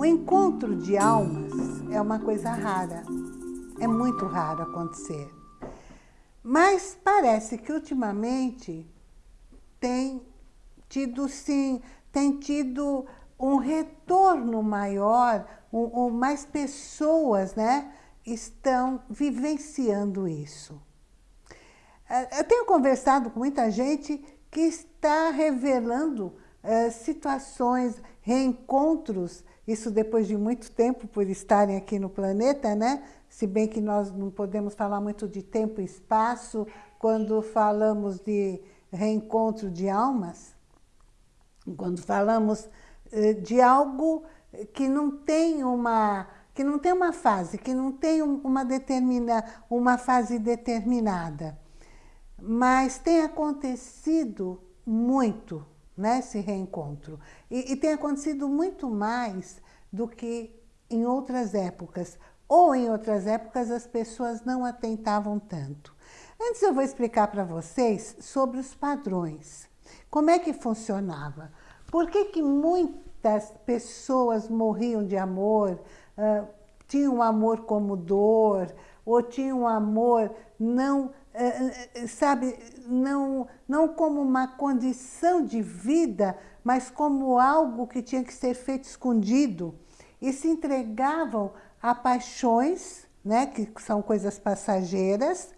O encontro de almas é uma coisa rara, é muito raro acontecer. Mas parece que ultimamente tem tido sim, tem tido um retorno maior, um, um, mais pessoas né, estão vivenciando isso. É, eu tenho conversado com muita gente que está revelando uh, situações, reencontros, isso depois de muito tempo por estarem aqui no planeta, né? Se bem que nós não podemos falar muito de tempo e espaço quando falamos de reencontro de almas, quando falamos uh, de algo que não tem uma que não tem uma fase, que não tem uma determina uma fase determinada. Mas tem acontecido muito né, esse reencontro. E, e tem acontecido muito mais do que em outras épocas. Ou em outras épocas as pessoas não atentavam tanto. Antes eu vou explicar para vocês sobre os padrões. Como é que funcionava? Por que, que muitas pessoas morriam de amor, uh, tinham amor como dor, ou tinham amor não é, é, sabe, não, não como uma condição de vida, mas como algo que tinha que ser feito escondido. E se entregavam a paixões, né, que são coisas passageiras,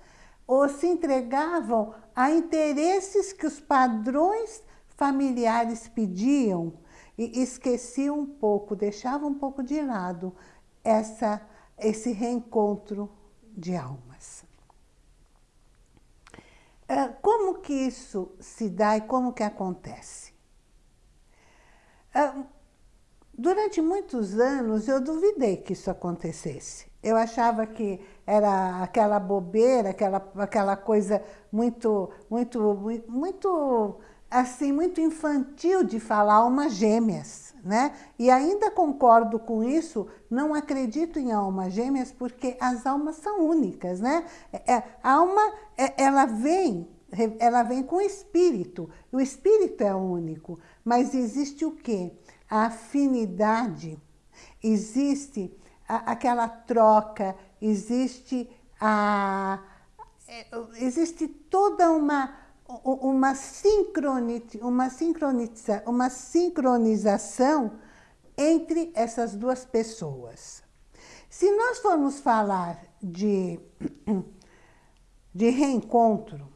ou se entregavam a interesses que os padrões familiares pediam e esqueciam um pouco, deixavam um pouco de lado essa, esse reencontro de almas. É, como que isso se dá e como que acontece? É, durante muitos anos eu duvidei que isso acontecesse. Eu achava que era aquela bobeira, aquela, aquela coisa muito, muito, muito, assim, muito infantil de falar almas gêmeas, né? E ainda concordo com isso, não acredito em almas gêmeas porque as almas são únicas, né? É, é a alma, é, ela vem, ela vem com o espírito, o espírito é único, mas existe o quê? A afinidade, existe a, aquela troca, existe a... É, existe toda uma uma, uma, sincroniza, uma sincronização entre essas duas pessoas. Se nós formos falar de, de reencontro,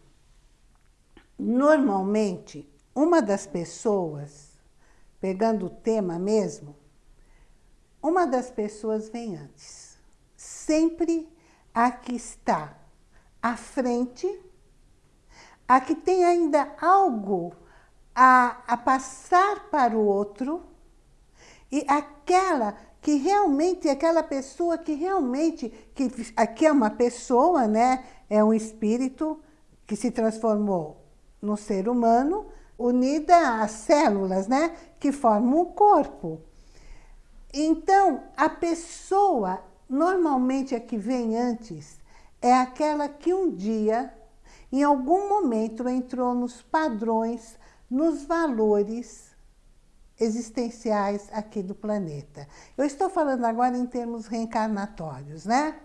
normalmente, uma das pessoas, pegando o tema mesmo, uma das pessoas vem antes. Sempre a que está à frente a que tem ainda algo a, a passar para o outro e aquela que realmente, aquela pessoa que realmente, que aqui é uma pessoa, né? É um espírito que se transformou no ser humano, unida às células, né? Que formam o corpo. Então, a pessoa, normalmente a que vem antes, é aquela que um dia em algum momento entrou nos padrões, nos valores existenciais aqui do planeta. Eu estou falando agora em termos reencarnatórios, né?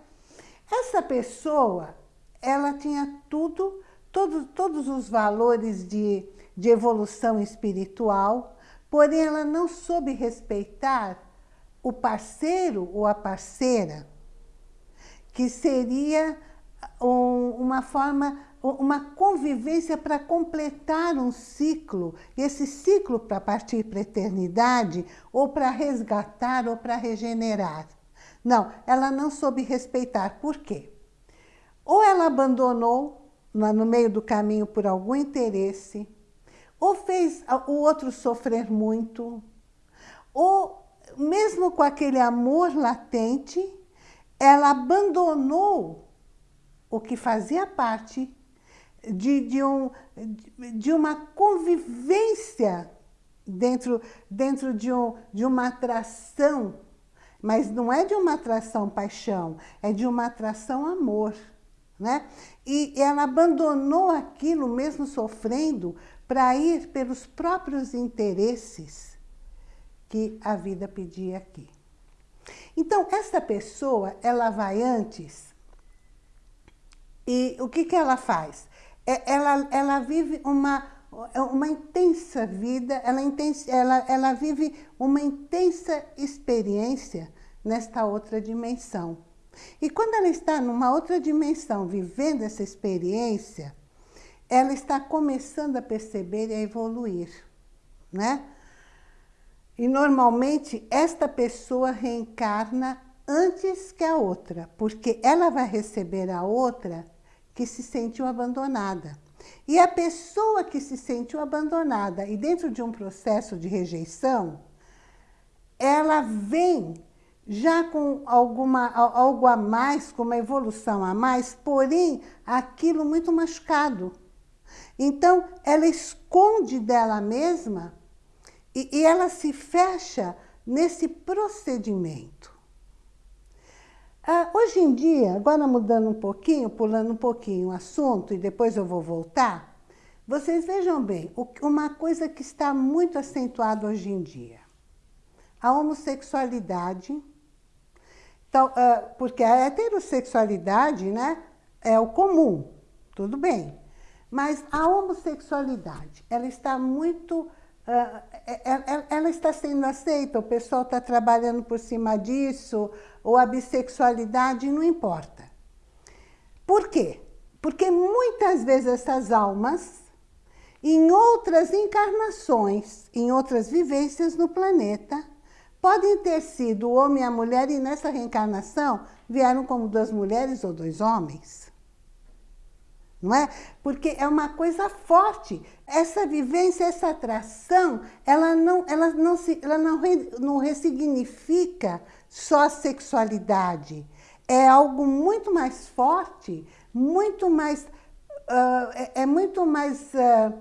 Essa pessoa, ela tinha tudo, todo, todos os valores de, de evolução espiritual, porém ela não soube respeitar o parceiro ou a parceira, que seria um, uma forma uma convivência para completar um ciclo, esse ciclo para partir para a eternidade, ou para resgatar, ou para regenerar. Não, ela não soube respeitar. Por quê? Ou ela abandonou no meio do caminho por algum interesse, ou fez o outro sofrer muito, ou mesmo com aquele amor latente, ela abandonou o que fazia parte de, de, um, de uma convivência dentro, dentro de, um, de uma atração, mas não é de uma atração paixão, é de uma atração amor. Né? E ela abandonou aquilo, mesmo sofrendo, para ir pelos próprios interesses que a vida pedia aqui. Então, essa pessoa, ela vai antes e o que, que ela faz? É, ela, ela vive uma, uma intensa vida, ela, ela, ela vive uma intensa experiência nesta outra dimensão. E quando ela está numa outra dimensão, vivendo essa experiência, ela está começando a perceber e a evoluir, né? E normalmente esta pessoa reencarna antes que a outra, porque ela vai receber a outra que se sentiu abandonada. E a pessoa que se sentiu abandonada e dentro de um processo de rejeição, ela vem já com alguma, algo a mais, com uma evolução a mais, porém aquilo muito machucado. Então, ela esconde dela mesma e, e ela se fecha nesse procedimento. Ah, hoje em dia, agora mudando um pouquinho, pulando um pouquinho o assunto e depois eu vou voltar, vocês vejam bem, uma coisa que está muito acentuada hoje em dia. A homossexualidade, então, porque a heterossexualidade né, é o comum, tudo bem. Mas a homossexualidade, ela está muito... Uh, ela, ela, está sendo aceita, o pessoal está trabalhando por cima disso, ou a bissexualidade, não importa. Por quê? Porque muitas vezes essas almas, em outras encarnações, em outras vivências no planeta, podem ter sido o homem e a mulher e nessa reencarnação vieram como duas mulheres ou dois homens não é? Porque é uma coisa forte. Essa vivência, essa atração, ela não, ela não, se, ela não, re, não ressignifica só a sexualidade. É algo muito mais forte, muito mais... Uh, é, é, muito mais uh,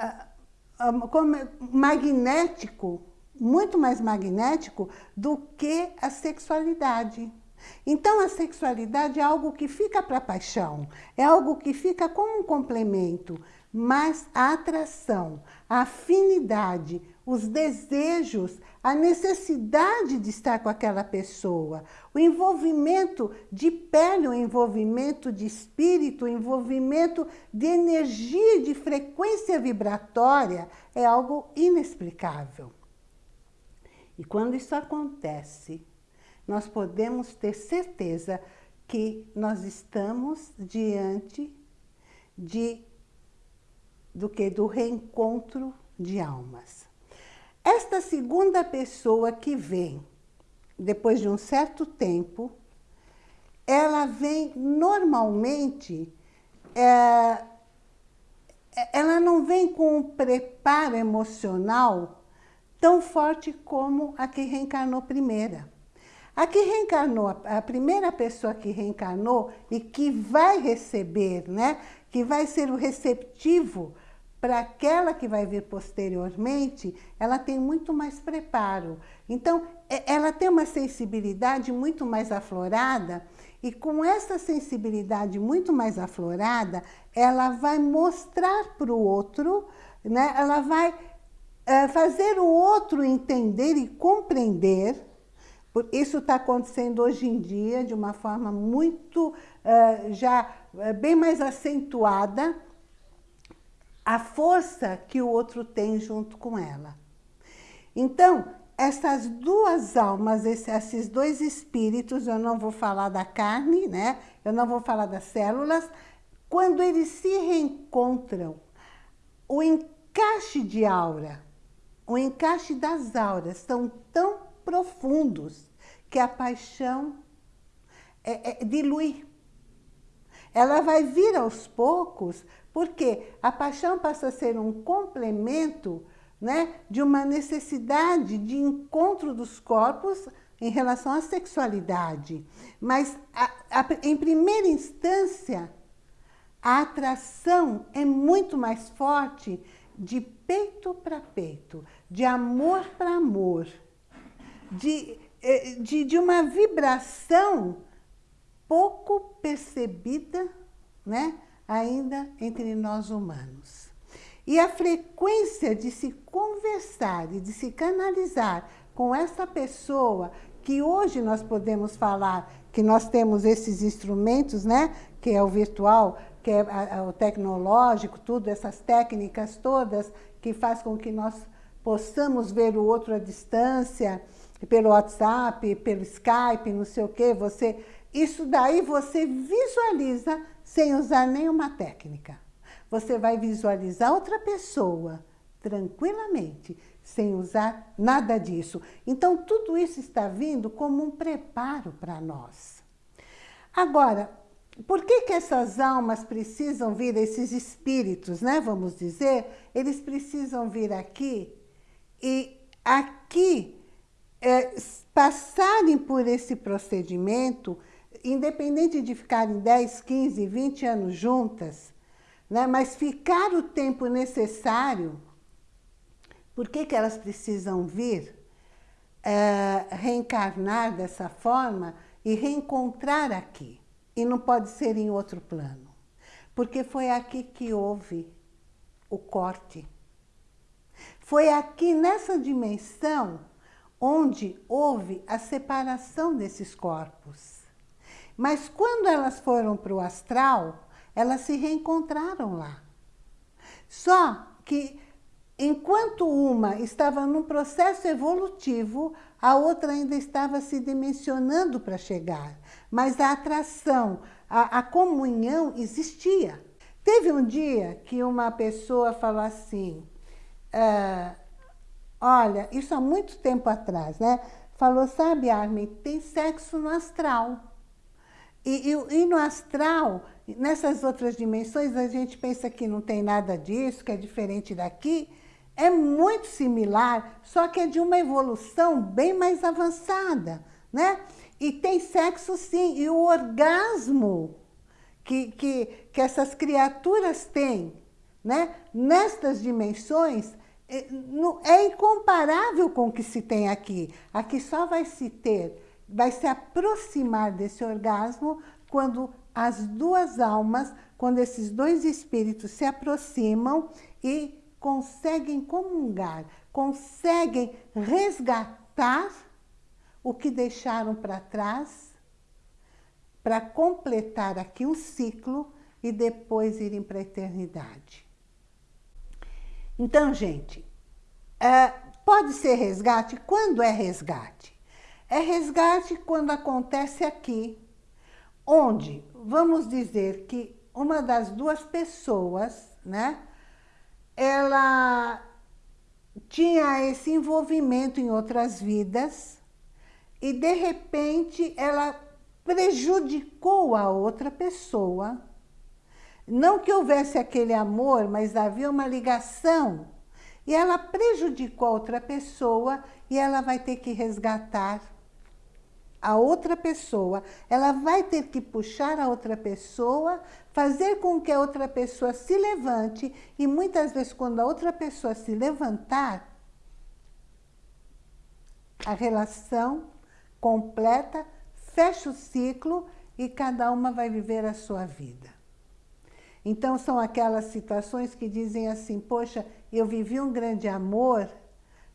uh, magnético, muito mais magnético do que a sexualidade. Então, a sexualidade é algo que fica para a paixão, é algo que fica como um complemento, mas a atração, a afinidade, os desejos, a necessidade de estar com aquela pessoa, o envolvimento de pele, o envolvimento de espírito, o envolvimento de energia, de frequência vibratória, é algo inexplicável. E quando isso acontece, nós podemos ter certeza que nós estamos diante de, do que? Do reencontro de almas. Esta segunda pessoa que vem, depois de um certo tempo, ela vem normalmente, é, ela não vem com um preparo emocional tão forte como a que reencarnou primeira. A que reencarnou, a primeira pessoa que reencarnou e que vai receber, né? que vai ser o receptivo para aquela que vai vir posteriormente, ela tem muito mais preparo. Então, é, ela tem uma sensibilidade muito mais aflorada e com essa sensibilidade muito mais aflorada, ela vai mostrar para o outro, né? ela vai é, fazer o outro entender e compreender isso está acontecendo hoje em dia de uma forma muito, uh, já uh, bem mais acentuada, a força que o outro tem junto com ela. Então, essas duas almas, esses dois espíritos, eu não vou falar da carne, né? eu não vou falar das células, quando eles se reencontram, o encaixe de aura, o encaixe das auras são tão profundos que a paixão é, é, dilui. Ela vai vir aos poucos, porque a paixão passa a ser um complemento né, de uma necessidade de encontro dos corpos em relação à sexualidade. Mas, a, a, em primeira instância, a atração é muito mais forte de peito para peito, de amor para amor, de é, de, de uma vibração pouco percebida né, ainda entre nós humanos. E a frequência de se conversar e de se canalizar com essa pessoa que hoje nós podemos falar que nós temos esses instrumentos, né? que é o virtual, que é o tecnológico, tudo, essas técnicas todas que faz com que nós possamos ver o outro à distância, pelo WhatsApp, pelo Skype, não sei o quê, você... Isso daí você visualiza sem usar nenhuma técnica. Você vai visualizar outra pessoa tranquilamente, sem usar nada disso. Então, tudo isso está vindo como um preparo para nós. Agora, por que, que essas almas precisam vir, esses espíritos, né, vamos dizer, eles precisam vir aqui e aqui é, passarem por esse procedimento, independente de ficarem 10, 15, 20 anos juntas, né, mas ficar o tempo necessário, por que, que elas precisam vir é, reencarnar dessa forma e reencontrar aqui? E não pode ser em outro plano. Porque foi aqui que houve o corte. Foi aqui nessa dimensão onde houve a separação desses corpos. Mas quando elas foram para o astral, elas se reencontraram lá. Só que enquanto uma estava num processo evolutivo, a outra ainda estava se dimensionando para chegar mas a atração, a, a comunhão existia. Teve um dia que uma pessoa falou assim, ah, olha, isso há muito tempo atrás, né? Falou, sabe, Armin, tem sexo no astral. E, e, e, no astral, nessas outras dimensões, a gente pensa que não tem nada disso, que é diferente daqui. É muito similar, só que é de uma evolução bem mais avançada, né? E tem sexo sim, e o orgasmo que, que, que essas criaturas têm, né? nestas dimensões, é, é incomparável com o que se tem aqui. Aqui só vai se ter, vai se aproximar desse orgasmo quando as duas almas, quando esses dois espíritos se aproximam e conseguem comungar, conseguem resgatar o que deixaram para trás para completar aqui um ciclo e depois irem para a eternidade. Então, gente, é, pode ser resgate? Quando é resgate? É resgate quando acontece aqui, onde, vamos dizer que uma das duas pessoas, né, ela tinha esse envolvimento em outras vidas, e de repente ela prejudicou a outra pessoa. Não que houvesse aquele amor, mas havia uma ligação. E ela prejudicou a outra pessoa e ela vai ter que resgatar a outra pessoa. Ela vai ter que puxar a outra pessoa, fazer com que a outra pessoa se levante e muitas vezes quando a outra pessoa se levantar, a relação completa, fecha o ciclo e cada uma vai viver a sua vida. Então, são aquelas situações que dizem assim, poxa, eu vivi um grande amor,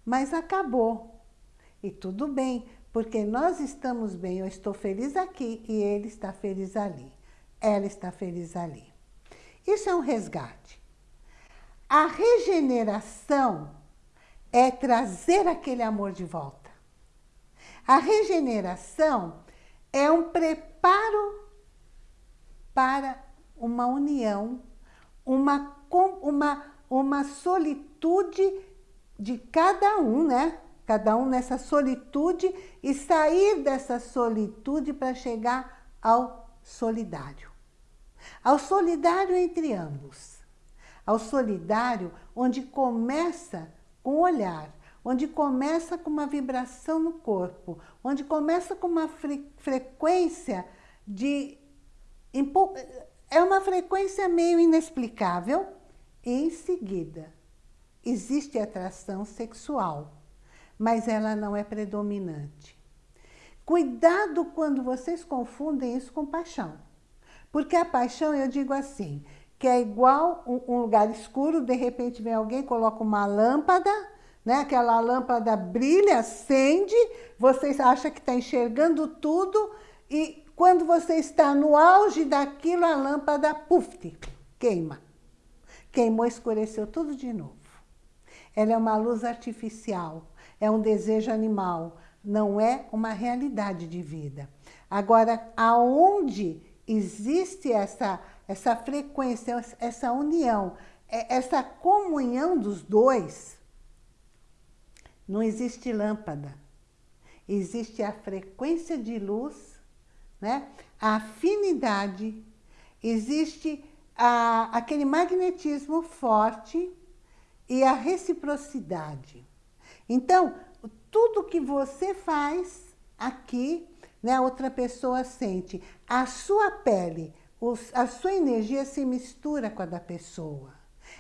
mas acabou. E tudo bem, porque nós estamos bem, eu estou feliz aqui e ele está feliz ali. Ela está feliz ali. Isso é um resgate. A regeneração é trazer aquele amor de volta. A regeneração é um preparo para uma união, uma, uma, uma solitude de cada um, né? Cada um nessa solitude e sair dessa solitude para chegar ao solidário. Ao solidário entre ambos. Ao solidário onde começa com o olhar, onde começa com uma vibração no corpo, onde começa com uma fre frequência de... É uma frequência meio inexplicável, em seguida existe atração sexual, mas ela não é predominante. Cuidado quando vocês confundem isso com paixão. Porque a paixão, eu digo assim, que é igual um, lugar escuro, de repente vem alguém, coloca uma lâmpada né? aquela lâmpada brilha, acende, você acha que está enxergando tudo e quando você está no auge daquilo, a lâmpada, puf, queima. Queimou, escureceu tudo de novo. Ela é uma luz artificial, é um desejo animal, não é uma realidade de vida. Agora, aonde existe essa, essa frequência, essa união, é, essa comunhão dos dois, não existe lâmpada. Existe a frequência de luz, né? a afinidade, existe a, aquele magnetismo forte e a reciprocidade. Então, tudo que você faz aqui, né, outra pessoa sente. A sua pele, os, a sua energia se mistura com a da pessoa.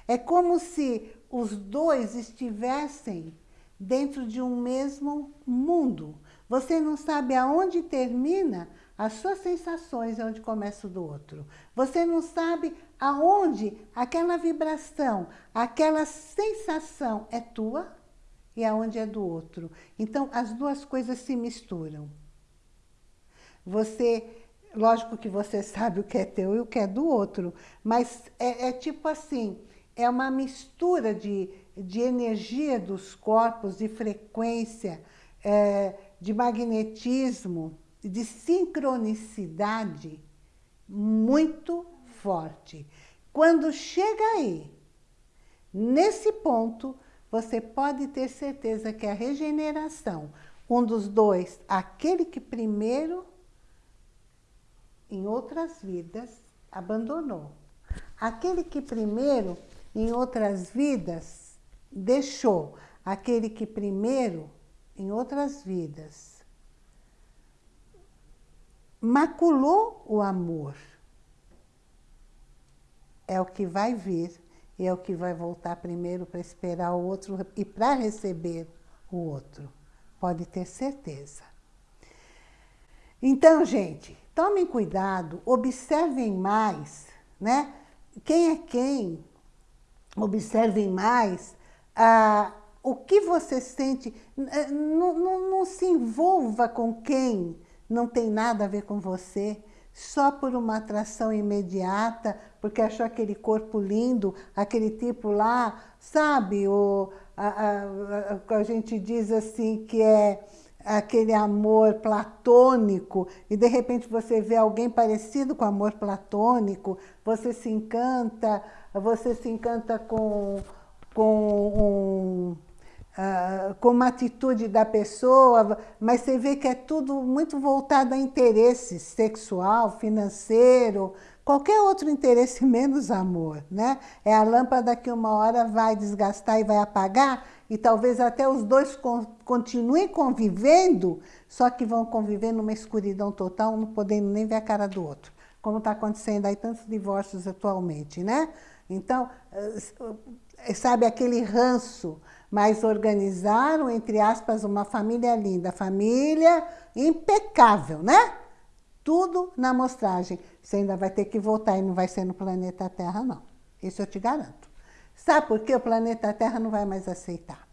É como se os dois estivessem dentro de um mesmo mundo. Você não sabe aonde termina as suas sensações e onde começa o do outro. Você não sabe aonde aquela vibração, aquela sensação é tua e aonde é do outro. Então, as duas coisas se misturam. Você, lógico que você sabe o que é teu e o que é do outro, mas é, é tipo assim, é uma mistura de, de energia dos corpos, de frequência, é, de magnetismo, de sincronicidade muito forte. Quando chega aí, nesse ponto, você pode ter certeza que a regeneração, um dos dois, aquele que primeiro, em outras vidas, abandonou. Aquele que primeiro, em outras vidas, deixou. Aquele que primeiro, em outras vidas, maculou o amor. É o que vai vir e é o que vai voltar primeiro para esperar o outro e para receber o outro. Pode ter certeza. Então, gente, tomem cuidado, observem mais, né? Quem é quem? Observem mais ah, o que você sente. Não, não, não se envolva com quem não tem nada a ver com você só por uma atração imediata, porque achou aquele corpo lindo, aquele tipo lá, sabe? O, a, a, a gente diz assim que é aquele amor platônico, e de repente você vê alguém parecido com amor platônico, você se encanta, você se encanta com, com um uh, como uma atitude da pessoa, mas você vê que é tudo muito voltado a interesse sexual, financeiro, qualquer outro interesse menos amor, né? É a lâmpada que uma hora vai desgastar e vai apagar, e talvez até os dois continuem convivendo, só que vão conviver numa escuridão total, não podendo nem ver a cara do outro, como está acontecendo aí tantos divórcios atualmente, né? Então, sabe aquele ranço, mas organizaram, entre aspas, uma família linda, família impecável, né? Tudo na amostragem. Você ainda vai ter que voltar e não vai ser no planeta Terra, não. Isso eu te garanto. Sabe por que o planeta Terra não vai mais aceitar?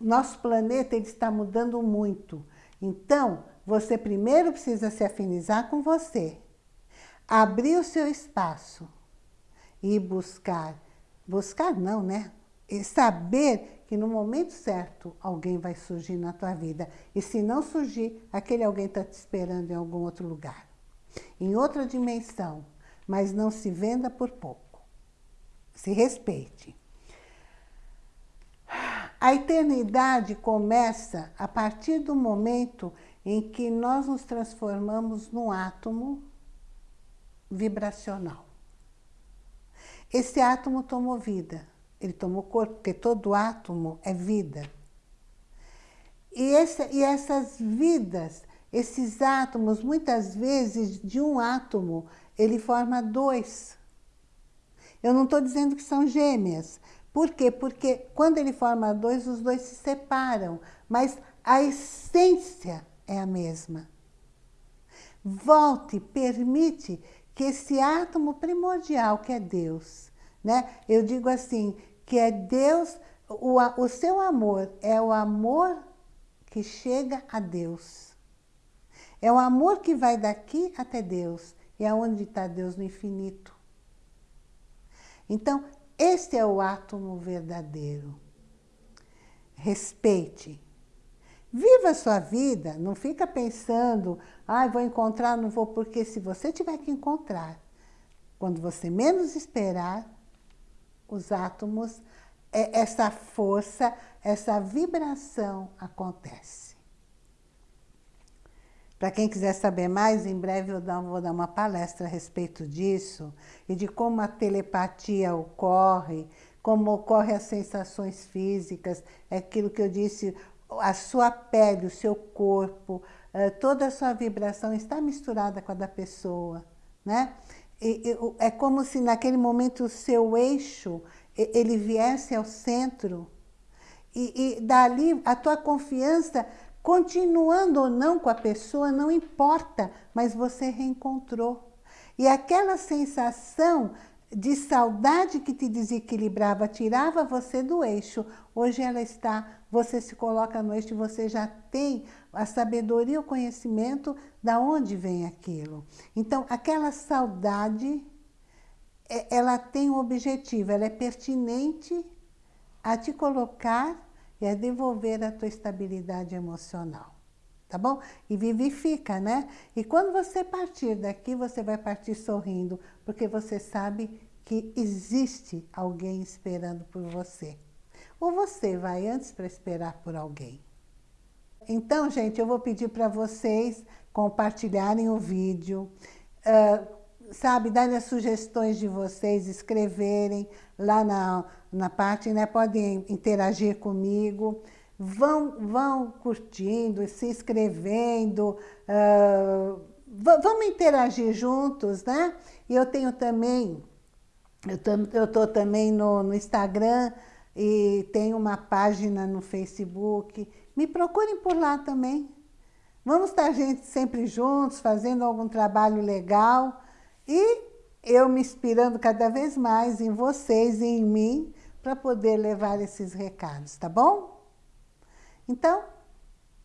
Nosso planeta ele está mudando muito. Então, você primeiro precisa se afinizar com você. Abrir o seu espaço e buscar. Buscar não, né? E saber que no momento certo alguém vai surgir na tua vida. E se não surgir, aquele alguém está te esperando em algum outro lugar. Em outra dimensão, mas não se venda por pouco. Se respeite. A eternidade começa a partir do momento em que nós nos transformamos num átomo vibracional. Esse átomo tomou vida. Ele tomou corpo, porque todo átomo é vida. E, esse, e essas vidas, esses átomos, muitas vezes, de um átomo, ele forma dois. Eu não estou dizendo que são gêmeas. Por quê? Porque quando ele forma dois, os dois se separam. Mas a essência é a mesma. Volte, permite que esse átomo primordial, que é Deus, né? Eu digo assim, que é Deus, O, o seu amor é o amor que chega a Deus. É o amor que vai daqui até Deus. E aonde está Deus no infinito. Então, este é o átomo verdadeiro. Respeite. Viva a sua vida, não fica pensando, ah, vou encontrar, não vou, porque se você tiver que encontrar, quando você menos esperar, os átomos, é, essa força, essa vibração acontece. Para quem quiser saber mais, em breve eu vou dar uma palestra a respeito disso e de como a telepatia ocorre, como ocorrem as sensações físicas, é aquilo que eu disse, a sua pele, o seu corpo, eh, toda a sua vibração está misturada com a da pessoa. Né? É como se naquele momento o seu eixo ele viesse ao centro e, e dali a tua confiança Continuando ou não com a pessoa, não importa, mas você reencontrou. E aquela sensação de saudade que te desequilibrava, tirava você do eixo, hoje ela está, você se coloca no eixo você já tem a sabedoria, o conhecimento da onde vem aquilo. Então, aquela saudade, é, ela tem um objetivo, ela é pertinente a te colocar e é devolver a tua estabilidade emocional. Tá bom? E vivifica, né? E quando você partir daqui, você vai partir sorrindo, porque você sabe que existe alguém esperando por você. Ou você vai antes para esperar por alguém. Então, gente, eu vou pedir para vocês compartilharem o vídeo, uh, sabe, darem as sugestões de vocês, escreverem lá na, na parte, né? Podem interagir comigo. Vão, vão curtindo, se inscrevendo, uh, vamos interagir juntos, né? E eu tenho também, eu estou também no, no Instagram e tenho uma página no Facebook. Me procurem por lá também. Vamos estar gente sempre juntos, fazendo algum trabalho legal. E eu me inspirando cada vez mais em vocês e em mim para poder levar esses recados, tá bom? Então,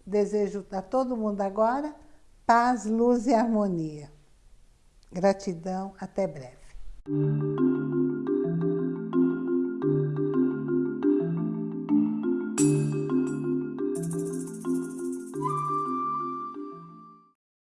desejo a todo mundo agora paz, luz e harmonia. Gratidão, até breve.